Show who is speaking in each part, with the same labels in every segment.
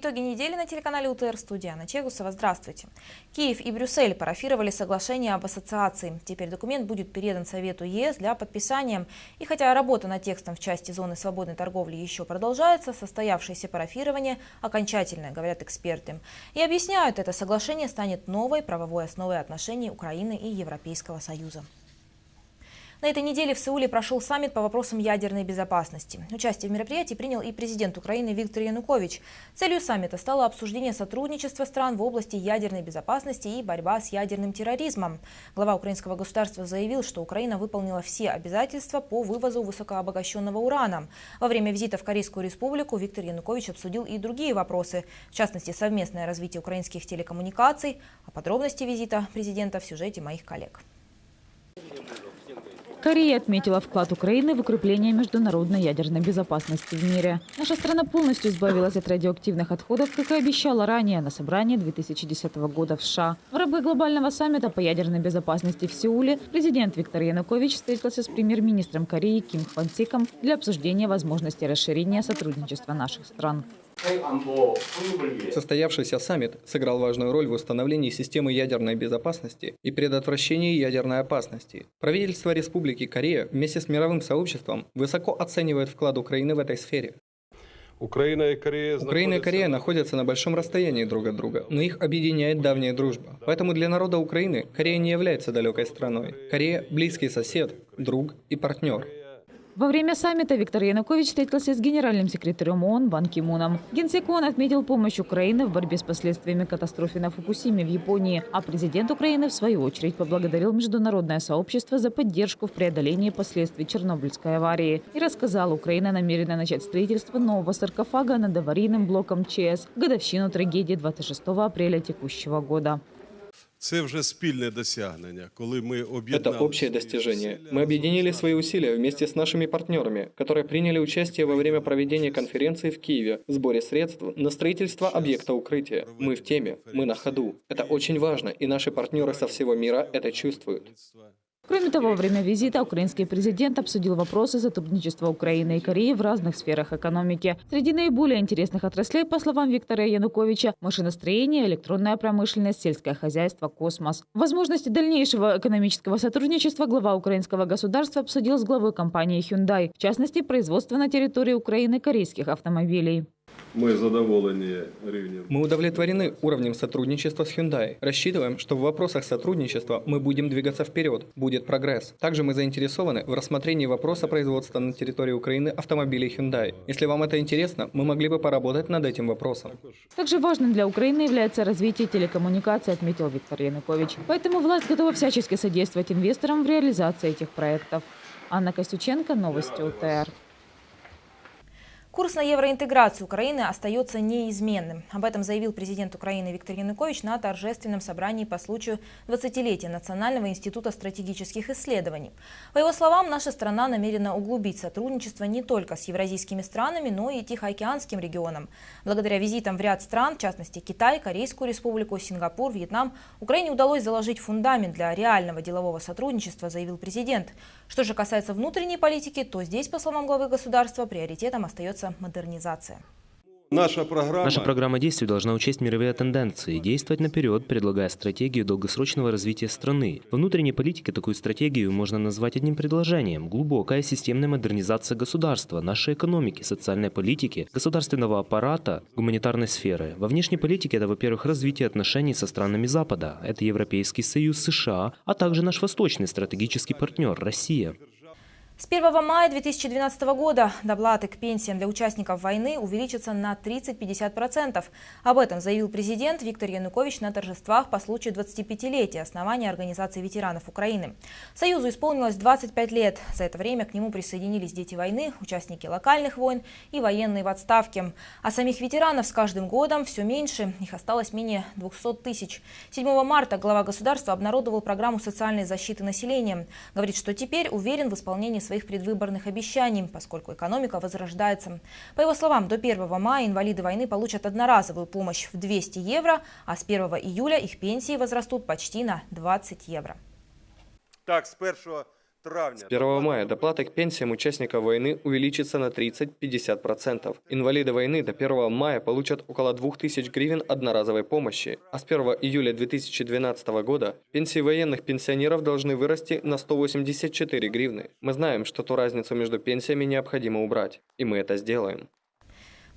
Speaker 1: Итоги недели на телеканале УТР студия Анна Чегусова. Здравствуйте. Киев и Брюссель парафировали соглашение об ассоциации. Теперь документ будет передан Совету ЕС для подписания. И хотя работа над текстом в части зоны свободной торговли еще продолжается, состоявшееся парафирование окончательное, говорят эксперты. И объясняют, это соглашение станет новой правовой основой отношений Украины и Европейского Союза. На этой неделе в Сеуле прошел саммит по вопросам ядерной безопасности. Участие в мероприятии принял и президент Украины Виктор Янукович. Целью саммита стало обсуждение сотрудничества стран в области ядерной безопасности и борьба с ядерным терроризмом. Глава украинского государства заявил, что Украина выполнила все обязательства по вывозу высокообогащенного урана. Во время визита в Корейскую республику Виктор Янукович обсудил и другие вопросы, в частности, совместное развитие украинских телекоммуникаций. О подробности визита президента в сюжете моих коллег.
Speaker 2: Корея отметила вклад Украины в укрепление международной ядерной безопасности в мире. Наша страна полностью избавилась от радиоактивных отходов, как и обещала ранее на собрании 2010 года в США. В рамках глобального саммита по ядерной безопасности в Сеуле президент Виктор Янукович встретился с премьер-министром Кореи Ким Хван Сиком для обсуждения возможности расширения сотрудничества наших стран.
Speaker 3: Состоявшийся саммит сыграл важную роль в установлении системы ядерной безопасности и предотвращении ядерной опасности. Правительство Республики Корея вместе с мировым сообществом высоко оценивает вклад Украины в этой сфере.
Speaker 4: Украина и Корея,
Speaker 3: Украина и Корея находятся на большом расстоянии друг от друга, но их объединяет давняя дружба. Поэтому для народа Украины Корея не является далекой страной. Корея – близкий сосед, друг и партнер.
Speaker 2: Во время саммита Виктор Янукович встретился с генеральным секретарем ООН Бан Ки Муном. Генсек ООН отметил помощь Украины в борьбе с последствиями катастрофы на Фукусиме в Японии, а президент Украины, в свою очередь, поблагодарил международное сообщество за поддержку в преодолении последствий Чернобыльской аварии и рассказал, Украина намерена начать строительство нового саркофага над аварийным блоком ЧС в годовщину трагедии 26 апреля текущего года.
Speaker 3: Это общее достижение. Мы объединили свои усилия вместе с нашими партнерами, которые приняли участие во время проведения конференции в Киеве в сборе средств на строительство объекта укрытия. Мы в теме, мы на ходу. Это очень важно, и наши партнеры со всего мира это чувствуют.
Speaker 2: Кроме того, во время визита украинский президент обсудил вопросы сотрудничества Украины и Кореи в разных сферах экономики. Среди наиболее интересных отраслей, по словам Виктора Януковича, машиностроение, электронная промышленность, сельское хозяйство, космос. Возможности дальнейшего экономического сотрудничества глава украинского государства обсудил с главой компании Hyundai, в частности, производство на территории Украины корейских автомобилей.
Speaker 4: Ми задоволені рівнем.
Speaker 3: Мы удовлетворены уровнем сотрудничества с Hyundai. Рассчитываем, что в вопросах сотрудничества мы будем двигаться вперед, будет прогресс. Также мы заинтересованы в рассмотрении вопроса производства на территории Украины автомобилей Hyundai. Если вам это интересно, мы могли бы поработать над этим вопросом.
Speaker 2: Также важным для Украины является развитие телекоммуникаций, отметил Виктор Янукович. Поэтому власть готова всячески содействовать инвесторам в реализации этих проектов. Анна Костюченко, Новости УТР.
Speaker 1: Курс на евроинтеграцию Украины остается неизменным. Об этом заявил президент Украины Виктор Янукович на торжественном собрании по случаю 20-летия Национального института стратегических исследований. По его словам, наша страна намерена углубить сотрудничество не только с евразийскими странами, но и Тихоокеанским регионом. Благодаря визитам в ряд стран, в частности Китай, Корейскую республику, Сингапур, Вьетнам, Украине удалось заложить фундамент для реального делового сотрудничества, заявил президент. Что же касается внутренней политики, то здесь, по словам главы государства, приоритетом остается модернизация.
Speaker 4: Наша програма,
Speaker 5: Наша программа действий должна учесть мировые тенденции действовать наперед, предлагая стратегию долгосрочного развития страны. В внутренней политике такую стратегию можно назвать одним предложением – глубокая системная модернизация государства, нашей экономики, социальной политики, государственного аппарата, гуманитарной сферы. Во внешней политике это, во-первых, развитие отношений со странами Запада, это Европейский Союз, США, а также наш восточный стратегический партнер – Россия.
Speaker 1: С 1 мая 2012 года доплаты к пенсиям для участников войны увеличатся на 30-50%. Об этом заявил президент Виктор Янукович на торжествах по случаю 25-летия основания Организации ветеранов Украины. Союзу исполнилось 25 лет. За это время к нему присоединились дети войны, участники локальных войн и военные в отставке. А самих ветеранов с каждым годом все меньше. Их осталось менее 200 тысяч. 7 марта глава государства обнародовал программу социальной защиты населения. Говорит, что теперь уверен в исполнении своих предвыборных обещаний, поскольку экономика возрождается. По его словам, до 1 мая инвалиды войны получат одноразовую помощь в 200 евро, а с 1 июля их пенсии возрастут почти на 20 евро.
Speaker 6: Так, з 1
Speaker 4: травня
Speaker 3: С 1 мая доплата к пенсиям участников войны увеличится на 30-50%. Инвалиды войны до 1 мая получат около 2000 гривен одноразовой помощи, а с 1 июля 2012 года пенсии военных пенсионеров должны вырасти на 184 гривны. Мы знаем, что ту разницу между пенсиями необходимо убрать, и мы это сделаем.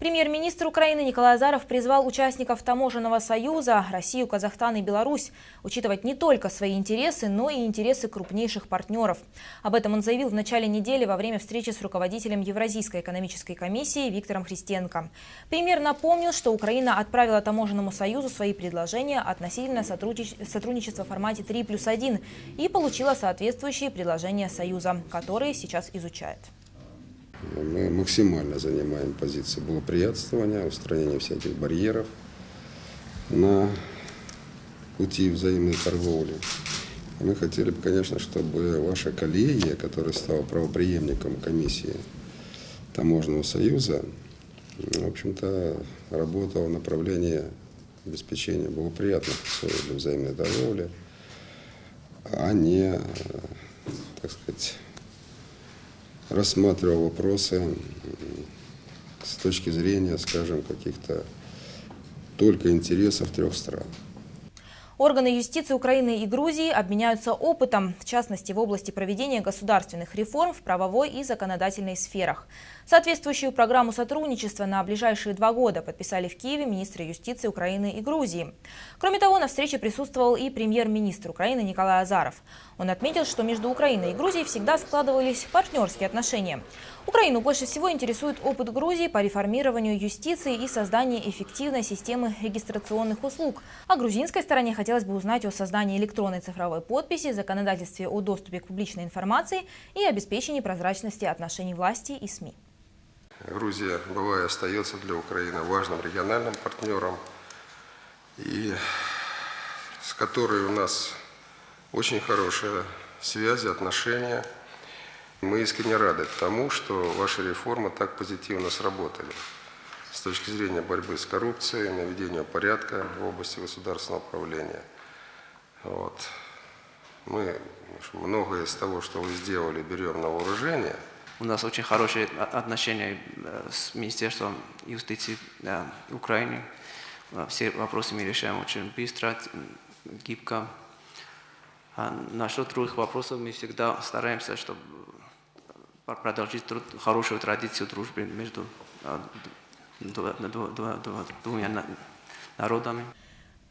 Speaker 1: Премьер-министр Украины Николай Азаров призвал участников Таможенного союза Россию, Казахстан и Беларусь учитывать не только свои интересы, но и интересы крупнейших партнеров. Об этом он заявил в начале недели во время встречи с руководителем Евразийской экономической комиссии Виктором Христенко. Премьер напомнил, что Украина отправила Таможенному союзу свои предложения относительно сотрудничества в формате 3 плюс 1 и получила соответствующие предложения Союза, которые сейчас изучает.
Speaker 6: Мы максимально занимаем позиции благоприятствования, устранения всяких барьеров на пути взаимной торговли. Мы хотели бы, конечно, чтобы ваша коллегия, которая стала правоприемником комиссии Таможенного союза, в общем-то, работала в направлении обеспечения благоприятных условий для взаимной торговли, а не, так сказать, рассматривал вопросы с точки зрения, скажем, каких-то только интересов трех стран.
Speaker 1: Органы юстиции Украины и Грузии обменяются опытом, в частности в области проведения государственных реформ в правовой и законодательной сферах. Соответствующую программу сотрудничества на ближайшие два года подписали в Киеве министры юстиции Украины и Грузии. Кроме того, на встрече присутствовал и премьер-министр Украины Николай Азаров. Он отметил, что между Украиной и Грузией всегда складывались партнерские отношения. Украину больше всего интересует опыт Грузии по реформированию юстиции и созданию эффективной системы регистрационных услуг. А грузинской стороне хотелось бы узнать о создании электронной цифровой подписи, законодательстве о доступе к публичной информации и обеспечении прозрачности отношений власти и СМИ.
Speaker 6: Грузия была и остается для Украины важным региональным партнером, и с которой у нас очень хорошие связи, отношения. Мы искренне рады тому, что ваши реформы так позитивно сработали с точки зрения борьбы с коррупцией, наведения порядка в области государственного управления. Вот. Мы многое из того, что вы сделали, берем на вооружение –
Speaker 7: у нас очень хорошие отношения э, с Министерством юстиции э, Украины. Э, все вопросы мы решаем очень быстро, гибко. А насчет других вопросов мы всегда стараемся, чтобы продолжить труд, хорошую традицию дружбы между двумя народами.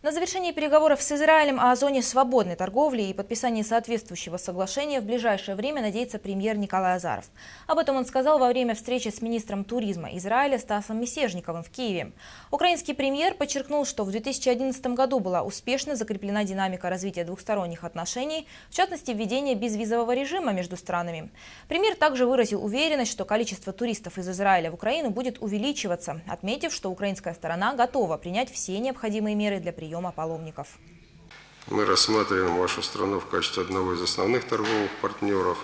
Speaker 1: На завершении переговоров с Израилем о зоне свободной торговли и подписании соответствующего соглашения в ближайшее время надеется премьер Николай Азаров. Об этом он сказал во время встречи с министром туризма Израиля Стасом Месежниковым в Киеве. Украинский премьер подчеркнул, что в 2011 году была успешно закреплена динамика развития двухсторонних отношений, в частности введение безвизового режима между странами. Премьер также выразил уверенность, что количество туристов из Израиля в Украину будет увеличиваться, отметив, что украинская сторона готова принять все необходимые меры для приема приема паломников.
Speaker 6: Мы рассматриваем вашу страну в качестве одного из основных торговых партнеров.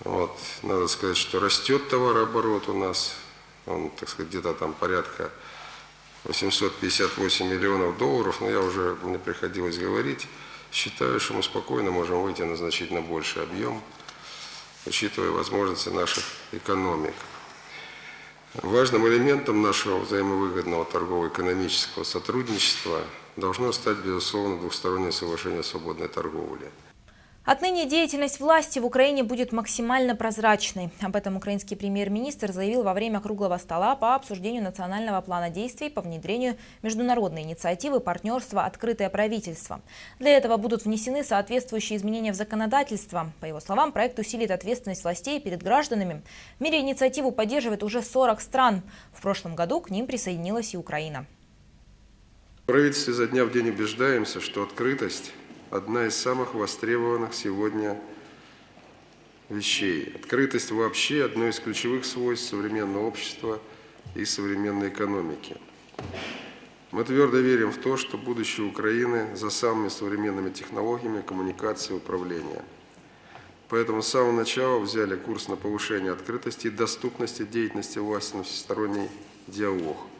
Speaker 6: Вот. Надо сказать, что растет товарооборот у нас. Он, так сказать, где-то там порядка 858 миллионов долларов, но я уже, мне приходилось говорить, считаю, что мы спокойно можем выйти на значительно больший объем, учитывая возможности наших экономик. Важным элементом нашего взаимовыгодного торгово-экономического сотрудничества должно стать, безусловно, двухстороннее соглашение о свободной торговле.
Speaker 1: Отныне деятельность власти в Украине будет максимально прозрачной. Об этом украинский премьер-министр заявил во время круглого стола по обсуждению национального плана действий по внедрению международной инициативы партнерства «Открытое правительство». Для этого будут внесены соответствующие изменения в законодательство. По его словам, проект усилит ответственность властей перед гражданами. В мире инициативу поддерживает уже 40 стран. В прошлом году к ним присоединилась и Украина.
Speaker 6: В правительстве за дня в день убеждаемся, что открытость – одна из самых востребованных сегодня вещей. Открытость вообще одно из ключевых свойств современного общества и современной экономики. Мы твердо верим в то, что будущее Украины за самыми современными технологиями коммуникации и управления. Поэтому с самого начала взяли курс на повышение открытости и доступности деятельности власти на всесторонний диалог –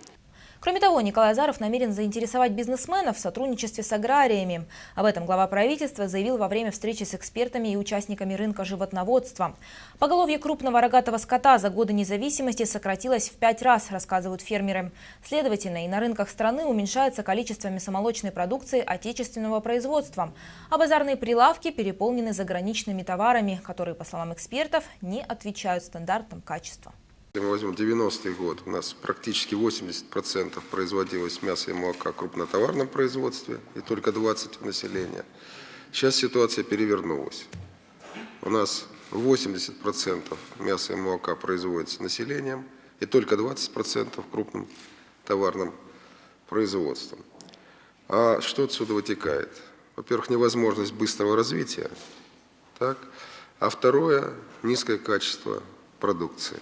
Speaker 1: Кроме того, Николай Азаров намерен заинтересовать бизнесменов в сотрудничестве с аграриями. Об этом глава правительства заявил во время встречи с экспертами и участниками рынка животноводства. Поголовье крупного рогатого скота за годы независимости сократилось в пять раз, рассказывают фермеры. Следовательно, и на рынках страны уменьшается количество мясомолочной продукции отечественного производства. А базарные прилавки переполнены заграничными товарами, которые, по словам экспертов, не отвечают стандартам качества.
Speaker 6: Если мы возьмем 90-й год, у нас практически 80% производилось мясо и молока в крупнотоварном производстве и только 20% населения. Сейчас ситуация перевернулась. У нас 80% мяса и молока производится населением и только 20% крупным товарным производством. А что отсюда вытекает? Во-первых, невозможность быстрого развития, так? а второе – низкое качество продукции.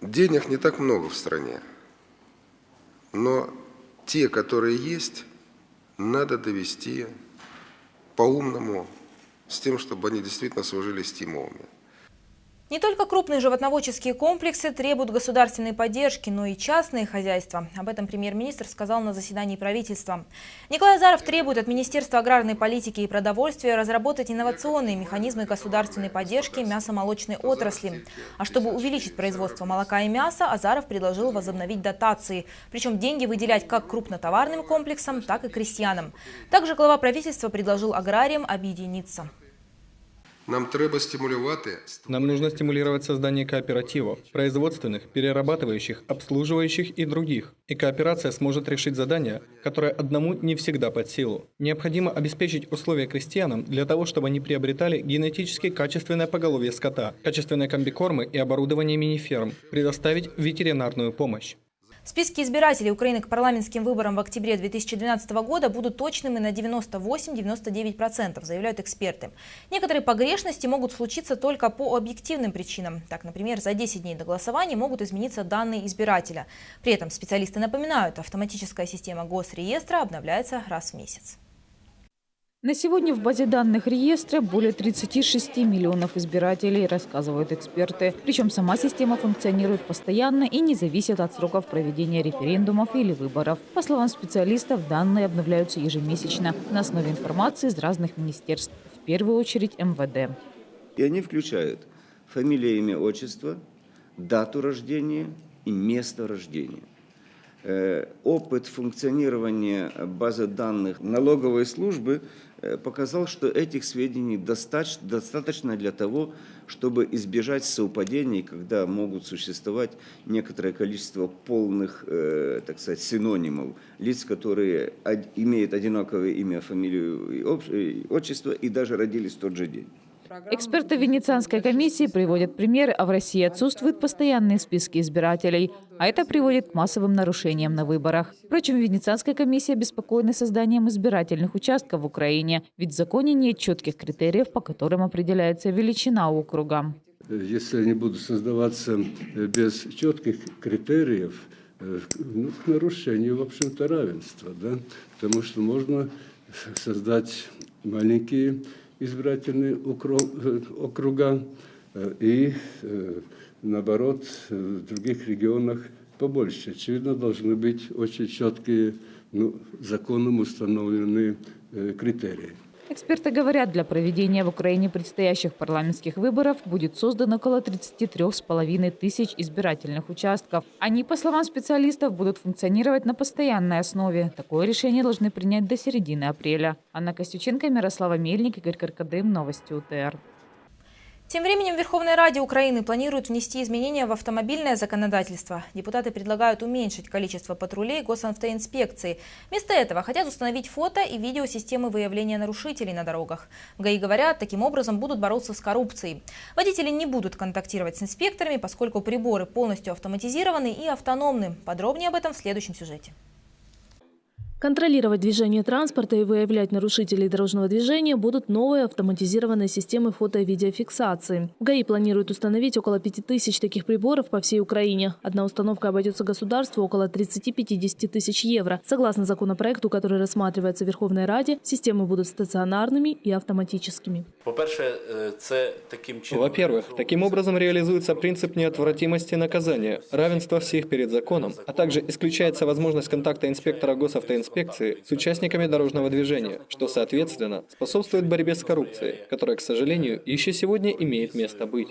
Speaker 6: Денег не так много в стране, но те, которые есть, надо довести по-умному, с тем, чтобы они действительно служили стимулами.
Speaker 1: Не только крупные животноводческие комплексы требуют государственной поддержки, но и частные хозяйства. Об этом премьер-министр сказал на заседании правительства. Николай Азаров требует от Министерства аграрной политики и продовольствия разработать инновационные механизмы государственной поддержки мясомолочной отрасли. А чтобы увеличить производство молока и мяса, Азаров предложил возобновить дотации. Причем деньги выделять как крупнотоварным комплексам, так и крестьянам. Также глава правительства предложил аграриям объединиться.
Speaker 6: Нам треба стимулювати
Speaker 3: Нам нужно стимулировать создание кооперативов, производственных, перерабатывающих, обслуживающих и других. И кооперация сможет решить задания, которые одному не всегда под силу. Необходимо обеспечить условия крестьянам для того, чтобы они приобретали генетически качественное поголовье скота, качественные комбикормы и оборудование мини-ферм, предоставить ветеринарную помощь.
Speaker 1: Списки избирателей Украины к парламентским выборам в октябре 2012 года будут точными на 98-99%, заявляют эксперты. Некоторые погрешности могут случиться только по объективным причинам. Так, например, за 10 дней до голосования могут измениться данные избирателя. При этом специалисты напоминают, автоматическая система госреестра обновляется раз в месяц.
Speaker 2: На сегодня в базе данных реестра более 36 миллионов избирателей, рассказывают эксперты. Причем сама система функционирует постоянно и не зависит от сроков проведения референдумов или выборов. По словам специалистов, данные обновляются ежемесячно на основе информации из разных министерств, в первую очередь МВД.
Speaker 8: И они включают фамилия, имя, отчество, дату рождения и место рождения. Э, опыт функционирования базы данных налоговой службы показал, что этих сведений достаточно для того, чтобы избежать совпадений, когда могут существовать некоторое количество полных, э, так сказать, синонимов, лиц, которые имеют одинаковое имя, фамилию и отчество и даже родились в тот же день.
Speaker 2: Эксперты Венецианской комиссии приводят примеры, а в России отсутствуют постоянные списки избирателей. А это приводит к массовым нарушениям на выборах. Впрочем, Венецианская комиссия обеспокоена созданием избирательных участков в Украине, ведь в законе нет четких критериев, по которым определяется величина округа.
Speaker 9: Если они будут создаваться э, без четких критериев, э, ну, к нарушению, в общем-то, равенства, да? потому что можно создать маленькие избирательные э, округа и наоборот, в других регионах побольше. Очевидно, должны быть очень четкие, ну, законом установленные э, критерии.
Speaker 2: Эксперты говорят, для проведения в Украине предстоящих парламентских выборов будет создано около 33,5 тысяч избирательных участков. Они, по словам специалистов, будут функционировать на постоянной основе. Такое решение должны принять до середины апреля. Анна Костюченко, Мирослава Мельник, Игорь Каркадым. Новости УТР.
Speaker 1: Тем временем Верховная Раде Украины планирует внести изменения в автомобильное законодательство. Депутаты предлагают уменьшить количество патрулей госавтоинспекции. Вместо этого хотят установить фото и видеосистемы выявления нарушителей на дорогах. В ГАИ говорят, таким образом будут бороться с коррупцией. Водители не будут контактировать с инспекторами, поскольку приборы полностью автоматизированы и автономны. Подробнее об этом в следующем сюжете.
Speaker 10: Контролировать движение транспорта и выявлять нарушителей дорожного движения будут новые автоматизированные системы фото- и видеофиксации. В ГАИ планируют установить около 5000 таких приборов по всей Украине. Одна установка обойдется государству около 30-50 тысяч евро. Согласно законопроекту, который рассматривается в Верховной Раде, системы будут стационарными и автоматическими.
Speaker 3: Во-первых, таким образом реализуется принцип неотвратимости наказания, равенства всех перед законом, а также исключается возможность контакта инспектора госавтоинспекции с участниками дорожного движения, что, соответственно, способствует борьбе с коррупцией, которая, к сожалению, еще сегодня имеет место быть.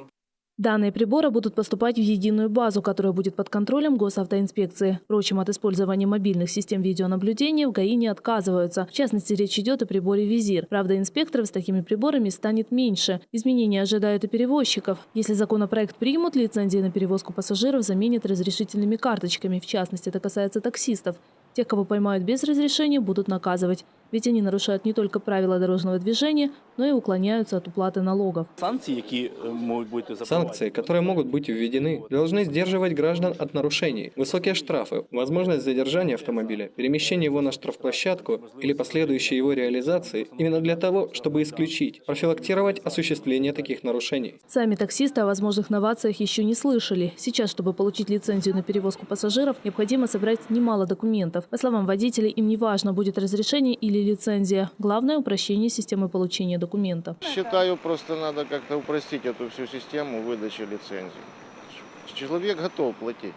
Speaker 10: Данные прибора будут поступать в единую базу, которая будет под контролем госавтоинспекции. Впрочем, от использования мобильных систем видеонаблюдения в ГАИ не отказываются. В частности, речь идет о приборе «Визир». Правда, инспекторов с такими приборами станет меньше. Изменения ожидают и перевозчиков. Если законопроект примут, лицензии на перевозку пассажиров заменят разрешительными карточками. В частности, это касается таксистов. Тех, кого поймают без разрешения, будут наказывать. Ведь они нарушают не только правила дорожного движения, но и уклоняются от уплаты налогов.
Speaker 3: Санкции, которые могут быть введены, должны сдерживать граждан от нарушений. Высокие штрафы, возможность задержания автомобиля, перемещение его на штрафплощадку или последующей его реализации именно для того, чтобы исключить, профилактировать осуществление таких нарушений.
Speaker 10: Сами таксисты о возможных новациях еще не слышали. Сейчас, чтобы получить лицензию на перевозку пассажиров, необходимо собрать немало документов. По словам водителей, им не важно, будет разрешение или лицензия. Главное – упрощение системы получения документа.
Speaker 11: Считаю, просто надо как-то упростить эту всю систему выдачи лицензий. Человек готов платить.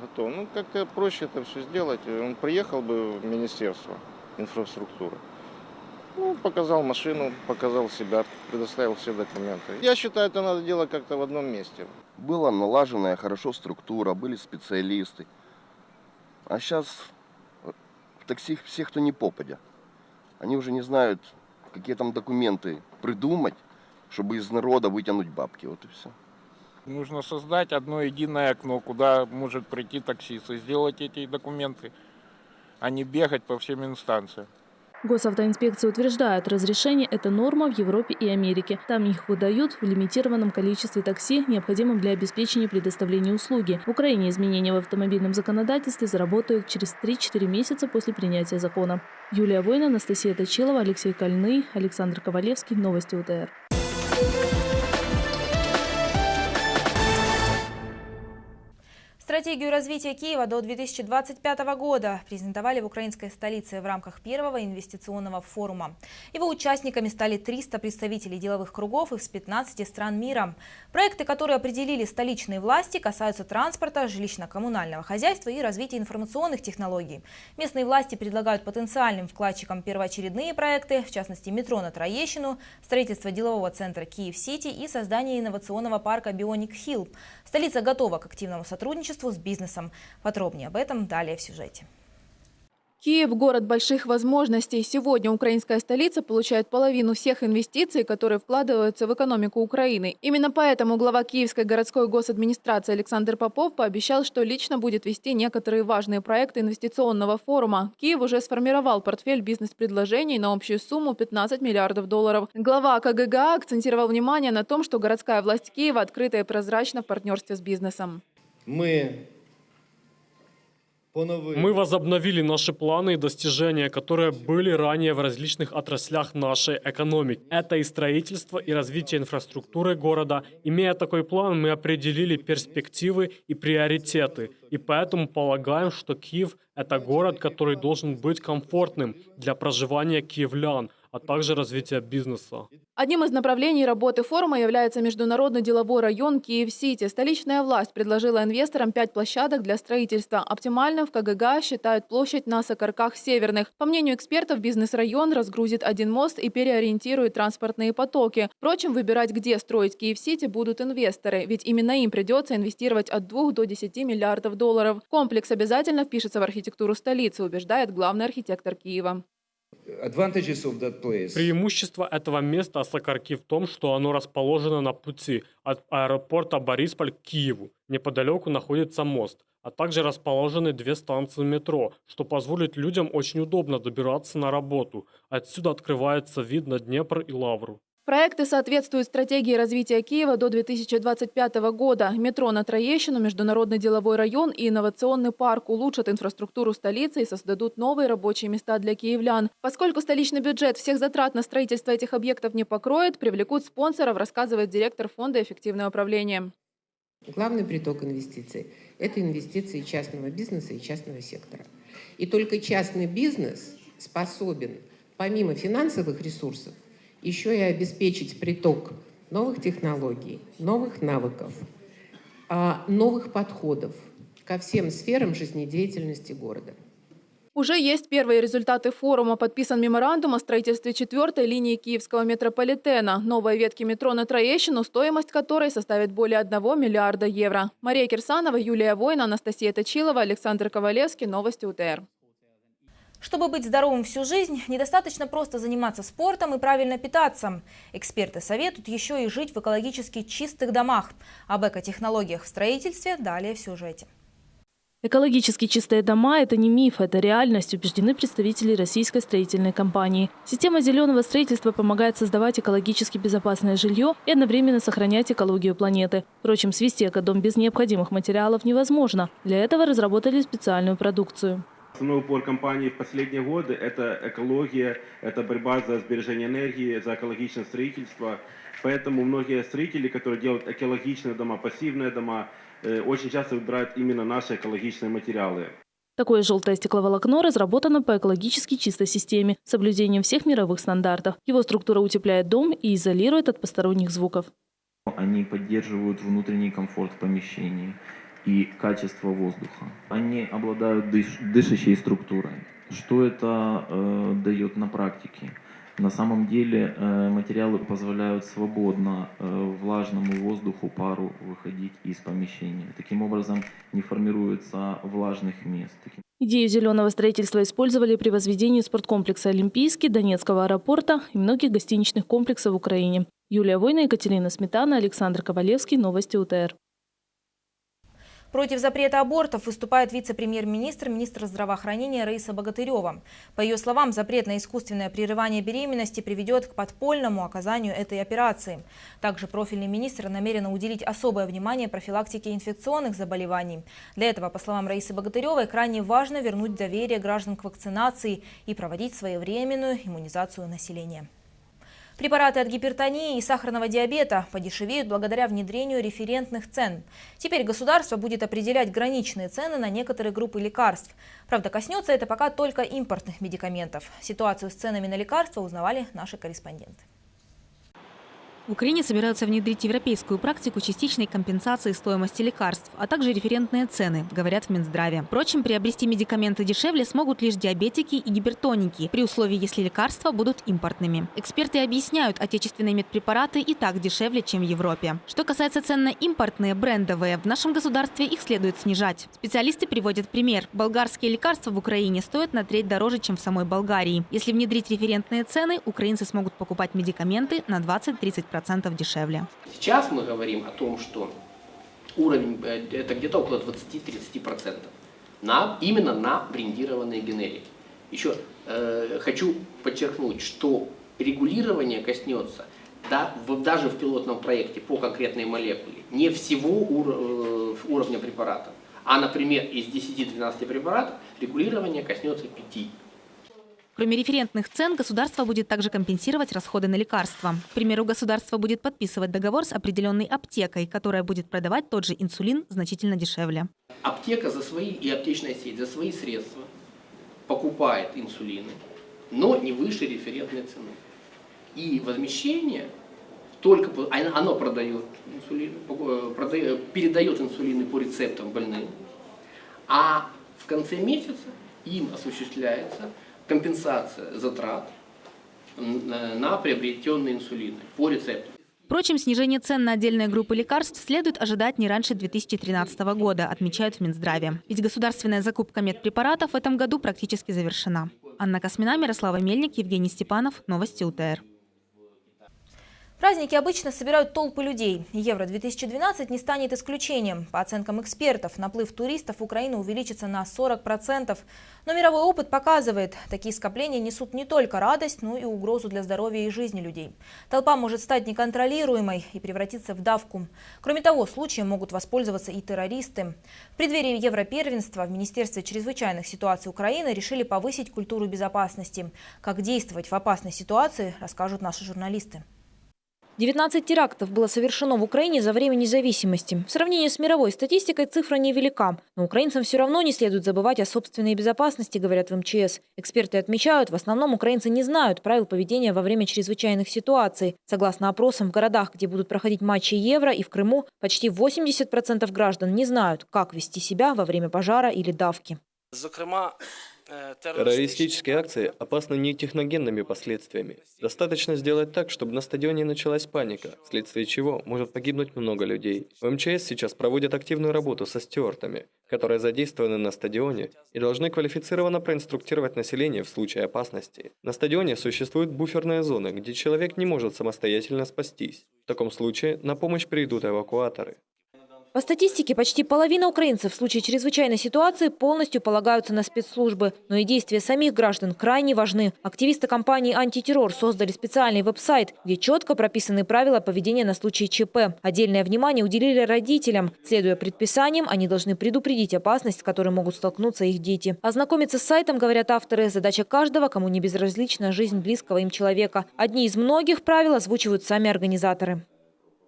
Speaker 11: Готов. Ну, как-то проще это все сделать. Он приехал бы в Министерство инфраструктуры. Ну, показал машину, показал себя, предоставил все документы. Я считаю, это надо делать как-то в одном месте.
Speaker 6: Была налаженная хорошо структура, были специалисты. А сейчас в такси все, кто не попадя. Они уже не знают, какие там документы придумать, чтобы из народа вытянуть бабки. Вот и все.
Speaker 12: Нужно создать одно единое окно, куда может прийти таксист и сделать эти документы, а не бегать по всем инстанциям.
Speaker 10: Госавтоинспекция утверждает, разрешение – это норма в Европе и Америке. Там их выдают в лимитированном количестве такси, необходимом для обеспечения предоставления услуги. В Украине изменения в автомобильном законодательстве заработают через 3-4 месяца после принятия закона. Юлия Война, Анастасия Точилова, Алексей Кольный, Александр Ковалевский. Новости УТР.
Speaker 1: Стратегию развития Киева до 2025 года презентовали в украинской столице в рамках первого инвестиционного форума. Его участниками стали 300 представителей деловых кругов из 15 стран мира. Проекты, которые определили столичные власти, касаются транспорта, жилищно-коммунального хозяйства и развития информационных технологий. Местные власти предлагают потенциальным вкладчикам первоочередные проекты, в частности метро на Троещину, строительство делового центра Киев-Сити и создание инновационного парка Бионик Хилл. Столица готова к активному сотрудничеству с бизнесом. Подробнее об этом далее в сюжете.
Speaker 13: Киев – город больших возможностей. Сегодня украинская столица получает половину всех инвестиций, которые вкладываются в экономику Украины. Именно поэтому глава Киевской городской госадминистрации Александр Попов пообещал, что лично будет вести некоторые важные проекты инвестиционного форума. Киев уже сформировал портфель бизнес-предложений на общую сумму 15 миллиардов долларов. Глава КГГА акцентировал внимание на том, что городская власть Киева открыта и прозрачна в партнерстве с бизнесом.
Speaker 14: Мы
Speaker 15: мы возобновили наши планы и достижения, которые были ранее в различных отраслях нашей экономики. Это и строительство, и развитие инфраструктуры города. Имея такой план, мы определили перспективы и приоритеты. И поэтому полагаем, что Киев – это город, который должен быть комфортным для проживания киевлян – а также развития бизнеса.
Speaker 13: Одним из направлений работы форума является международный деловой район Киев-Сити. Столичная власть предложила инвесторам пять площадок для строительства. Оптимальным в КГГ считают площадь на Сокарках Северных. По мнению экспертов, бизнес-район разгрузит один мост и переориентирует транспортные потоки. Впрочем, выбирать, где строить Киев-Сити, будут инвесторы, ведь именно им придется инвестировать от 2 до 10 миллиардов долларов. Комплекс обязательно впишется в архитектуру столицы, убеждает главный архитектор Киева.
Speaker 15: Преимущество этого места Сокарки в том, что оно расположено на пути от аэропорта Борисполь к Киеву. Неподалеку находится мост, а также расположены две станции метро, что позволит людям очень удобно добираться на работу. Отсюда открывается вид на Днепр и Лавру.
Speaker 13: Проекты соответствуют стратегии развития Киева до 2025 года. Метро на Троещину, Международный деловой район и инновационный парк улучшат инфраструктуру столицы и создадут новые рабочие места для киевлян. Поскольку столичный бюджет всех затрат на строительство этих объектов не покроет, привлекут спонсоров, рассказывает директор фонда «Эффективное управление».
Speaker 14: Главный приток инвестиций – это инвестиции частного бизнеса и частного сектора. И только частный бизнес способен, помимо финансовых ресурсов, еще и обеспечить приток новых технологий, новых навыков, а, новых подходов ко всем сферам жизнедеятельности города.
Speaker 13: Уже есть первые результаты форума. Подписан меморандум о строительстве четвертой линии киевского метрополитена. Новой ветки метро на Троещину, стоимость которой составит более 1 миллиарда евро. Мария Кирсанова, Юлия Война, Анастасия Точилова, Александр Ковалевский. Новости УТР.
Speaker 1: Чтобы быть здоровым всю жизнь, недостаточно просто заниматься спортом и правильно питаться. Эксперты советуют еще и жить в экологически чистых домах. Об экотехнологиях в строительстве далее в сюжете.
Speaker 10: Экологически чистые дома – это не миф, это реальность, убеждены представители российской строительной компании. Система зеленого строительства помогает создавать экологически безопасное жилье и одновременно сохранять экологию планеты. Впрочем, свести экодом без необходимых материалов невозможно. Для этого разработали специальную продукцию.
Speaker 16: Основной упор компании в последние годы – это экология, это борьба за сбережение энергии, за экологичное строительство. Поэтому многие строители, которые делают экологичные дома, пассивные дома, э, очень часто выбирают именно наши экологичные материалы.
Speaker 10: Такое желтое стекловолокно разработано по экологически чистой системе с соблюдением всех мировых стандартов. Его структура утепляет дом и изолирует от посторонних звуков.
Speaker 17: Они поддерживают внутренний комфорт в помещении и качество воздуха. Они обладают дыш дышащей структурой. Что это э, дает на практике? На самом деле э, материалы позволяют свободно э, влажному воздуху, пару выходить из помещения. Таким образом не формируется влажных мест.
Speaker 10: Идею зеленого строительства использовали при возведении спорткомплекса «Олимпийский», Донецкого аэропорта и многих гостиничных комплексов в Украине. Юлия Война, Екатерина Сметана, Александр Ковалевский. Новости УТР.
Speaker 1: Против запрета абортов выступает вице-премьер-министр, министр здравоохранения Раиса Богатырева. По ее словам, запрет на искусственное прерывание беременности приведет к подпольному оказанию этой операции. Также профильный министр намерен уделить особое внимание профилактике инфекционных заболеваний. Для этого, по словам Раисы Богатыревой, крайне важно вернуть доверие граждан к вакцинации и проводить своевременную иммунизацию населения. Препараты от гипертонии и сахарного диабета подешевеют благодаря внедрению референтных цен. Теперь государство будет определять граничные цены на некоторые группы лекарств. Правда, коснется это пока только импортных медикаментов. Ситуацию с ценами на лекарства узнавали наши корреспонденты.
Speaker 18: В Украине собираются внедрить европейскую практику частичной компенсации стоимости лекарств, а также референтные цены, говорят в Минздраве. Впрочем, приобрести медикаменты дешевле смогут лишь диабетики и гипертоники, при условии, если лекарства будут импортными. Эксперты объясняют, отечественные медпрепараты и так дешевле, чем в Европе. Что касается цен на импортные, брендовые, в нашем государстве их следует снижать. Специалисты приводят пример. Болгарские лекарства в Украине стоят на треть дороже, чем в самой Болгарии. Если внедрить референтные цены, украинцы смогут покупать медикаменты на 20-30% 10% дешевле.
Speaker 19: Сейчас мы говорим о том, что уровень э, это где-то около 20-30%. На, именно на брендированные генерики. Еще э, хочу подчеркнуть, что регулирование коснется да, в, даже в пилотном проекте по конкретной молекуле не всего ур, э, уровня препарата, а, например, из 10-12 препаратов регулирование коснется 5.
Speaker 18: Кроме референтных цен, государство будет также компенсировать расходы на лекарства. К примеру, государство будет подписывать договор с определенной аптекой, которая будет продавать тот же инсулин значительно дешевле.
Speaker 19: Аптека за свои и аптечная сеть за свои средства покупает инсулины, но не выше референтной цены. И возмещение только оно продает инсулин, э, продает, передает инсулины по рецептам больным, а в конце месяца им осуществляется компенсация затрат на приобретенные инсулины по рецепту.
Speaker 18: Впрочем, снижение цен на отдельные группы лекарств следует ожидать не раньше 2013 года, отмечают в Минздраве. Ведь государственная закупка медпрепаратов в этом году практически завершена. Анна Космина, Мирослава Мельник, Евгений Степанов. Новости УТР.
Speaker 1: Праздники обычно собирают толпы людей. Евро-2012 не станет исключением. По оценкам экспертов, наплыв туристов в Украину увеличится на 40%. Но мировой опыт показывает, такие скопления несут не только радость, но и угрозу для здоровья и жизни людей. Толпа может стать неконтролируемой и превратиться в давку. Кроме того, случаем могут воспользоваться и террористы. В преддверии Европервенства в Министерстве чрезвычайных ситуаций Украины решили повысить культуру безопасности. Как действовать в опасной ситуации, расскажут наши журналисты.
Speaker 2: 19 терактов было совершено в Украине за время независимости. В сравнении с мировой статистикой цифра невелика. Но украинцам все равно не следует забывать о собственной безопасности, говорят в МЧС. Эксперты отмечают, в основном украинцы не знают правил поведения во время чрезвычайных ситуаций. Согласно опросам, в городах, где будут проходить матчи Евро и в Крыму, почти 80% граждан не знают, как вести себя во время пожара или давки.
Speaker 3: Террористические акции опасны не техногенными последствиями. Достаточно сделать так, чтобы на стадионе началась паника, вследствие чего может погибнуть много людей. В МЧС сейчас проводят активную работу со стюартами, которые задействованы на стадионе и должны квалифицированно проинструктировать население в случае опасности. На стадионе существуют буферные зоны, где человек не может самостоятельно спастись. В таком случае на помощь придут эвакуаторы.
Speaker 2: По статистике, почти половина украинцев в случае чрезвычайной ситуации полностью полагаются на спецслужбы. Но и действия самих граждан крайне важны. Активисты компании «Антитеррор» создали специальный веб-сайт, где четко прописаны правила поведения на случай ЧП. Отдельное внимание уделили родителям. Следуя предписаниям, они должны предупредить опасность, с которой могут столкнуться их дети. Ознакомиться с сайтом, говорят авторы, задача каждого, кому не безразлична жизнь близкого им человека. Одни из многих правил озвучивают сами организаторы.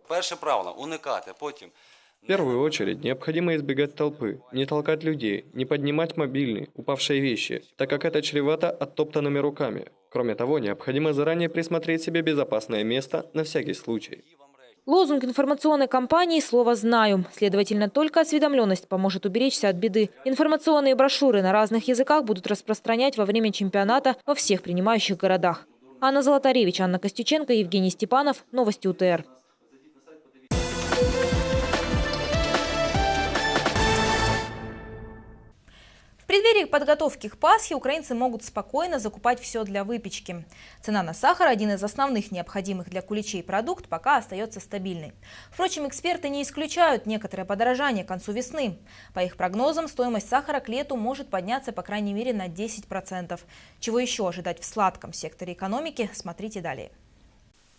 Speaker 20: Перше правило – уникати, потім –
Speaker 3: в первую очередь необходимо избегать толпы, не толкать людей, не поднимать мобильные, упавшие вещи, так как это чревато оттоптанными руками. Кроме того, необходимо заранее присмотреть себе безопасное место на всякий случай.
Speaker 2: Лозунг информационной кампании «Слово знаю». Следовательно, только осведомленность поможет уберечься от беды. Информационные брошюры на разных языках будут распространять во время чемпионата во всех принимающих городах. Анна Золотаревич, Анна Костюченко, Евгений Степанов. Новости УТР.
Speaker 1: Преддверии подготовки к Пасхе украинцы могут спокойно закупать все для выпечки. Цена на сахар, один из основных необходимых для куличей продукт, пока остается стабильной. Впрочем, эксперты не исключают некоторое подорожание к концу весны. По их прогнозам, стоимость сахара к лету может подняться по крайней мере на 10%. Чего еще ожидать в сладком секторе экономики, смотрите далее.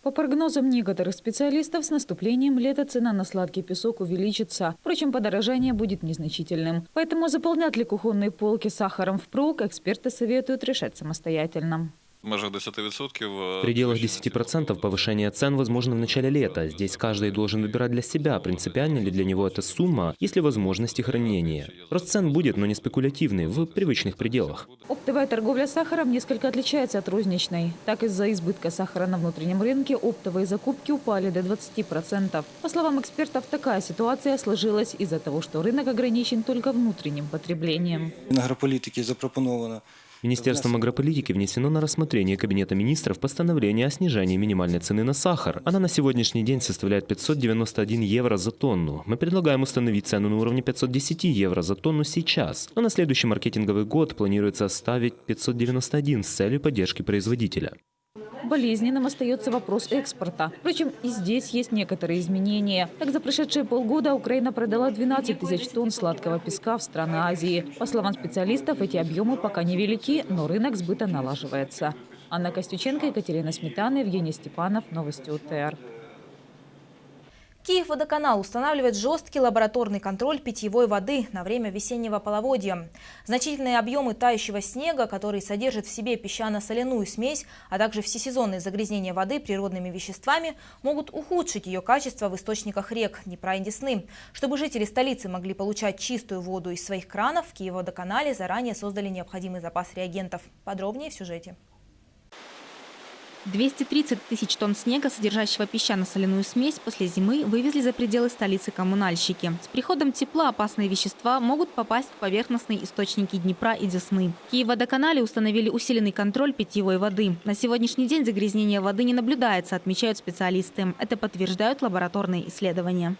Speaker 2: По прогнозам некоторых специалистов, с наступлением лета цена на сладкий песок увеличится. Впрочем, подорожание будет незначительным. Поэтому заполнять ли кухонные полки сахаром впрок, эксперты советуют решать самостоятельно.
Speaker 5: В пределах 10% повышения цен возможно в начале лета. Здесь каждый должен выбирать для себя, принципиально ли для него эта сумма, есть ли возможности хранения. Рост цен будет, но не спекулятивный, в привычных пределах.
Speaker 2: Оптовая торговля сахаром несколько отличается от розничной. Так, из-за избытка сахара на внутреннем рынке оптовые закупки упали до 20%. По словам экспертов, такая ситуация сложилась из-за того, что рынок ограничен только внутренним потреблением.
Speaker 21: Агрополитики запропоновано
Speaker 5: Министерством агрополитики внесено на рассмотрение Кабинета министров постановление о снижении минимальной цены на сахар. Она на сегодняшний день составляет 591 евро за тонну. Мы предлагаем установить цену на уровне 510 евро за тонну сейчас. А на следующий маркетинговый год планируется оставить 591 с целью поддержки производителя.
Speaker 2: Болезненным остается вопрос экспорта. Впрочем, и здесь есть некоторые изменения. Так, за прошедшие полгода Украина продала 12 тысяч тонн сладкого песка в страны Азии. По словам специалистов, эти объемы пока невелики, но рынок сбыта налаживается. Анна Костюченко, Екатерина Сметана, Евгений Степанов. Новости УТР.
Speaker 1: Киев-водоканал устанавливает жесткий лабораторный контроль питьевой воды на время весеннего половодья. Значительные объемы тающего снега, который содержит в себе песчано-соляную смесь, а также всесезонные загрязнения воды природными веществами, могут ухудшить ее качество в источниках рек Днепра и Десны. Чтобы жители столицы могли получать чистую воду из своих кранов, в Киев-водоканале заранее создали необходимый запас реагентов. Подробнее в сюжете.
Speaker 18: 230 тысяч тонн снега, содержащего песчано-соляную смесь, после зимы вывезли за пределы столицы коммунальщики. С приходом тепла опасные вещества могут попасть в поверхностные источники Днепра и Десны. В Киев-водоканале установили усиленный контроль питьевой воды. На сегодняшний день загрязнение воды не наблюдается, отмечают специалисты. Это подтверждают лабораторные исследования.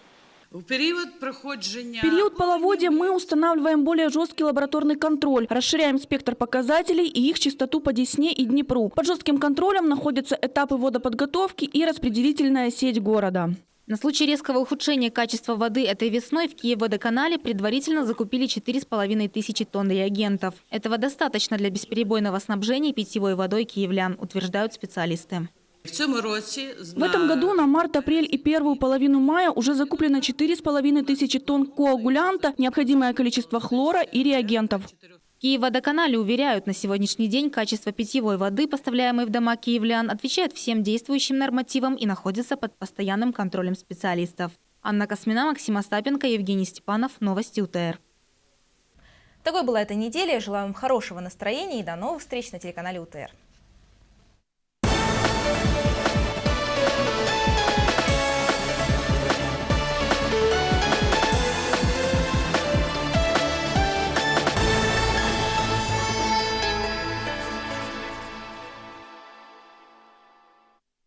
Speaker 22: В период проходжения...
Speaker 23: В период половодья мы устанавливаем более жесткий лабораторный контроль, расширяем спектр показателей и их частоту по Десне и Днепру. Под жестким контролем находятся этапы водоподготовки и распределительная сеть города.
Speaker 18: На случай резкого ухудшения качества воды этой весной в Киев-водоканале предварительно закупили 4,5 тысячи тонн реагентов. Этого достаточно для бесперебойного снабжения питьевой водой киевлян, утверждают специалисты.
Speaker 23: В этом году на март, апрель и первую половину мая уже закуплено 4,5 тысячи тонн коагулянта, необходимое количество хлора и реагентов.
Speaker 18: Киев-водоканале уверяют, на сегодняшний день качество питьевой воды, поставляемой в дома киевлян, отвечает всем действующим нормативам и находится под постоянным контролем специалистов. Анна Космина, Максим Остапенко, Евгений Степанов. Новости УТР.
Speaker 1: Такой была эта неделя. Желаю вам хорошего настроения и до новых встреч на телеканале УТР.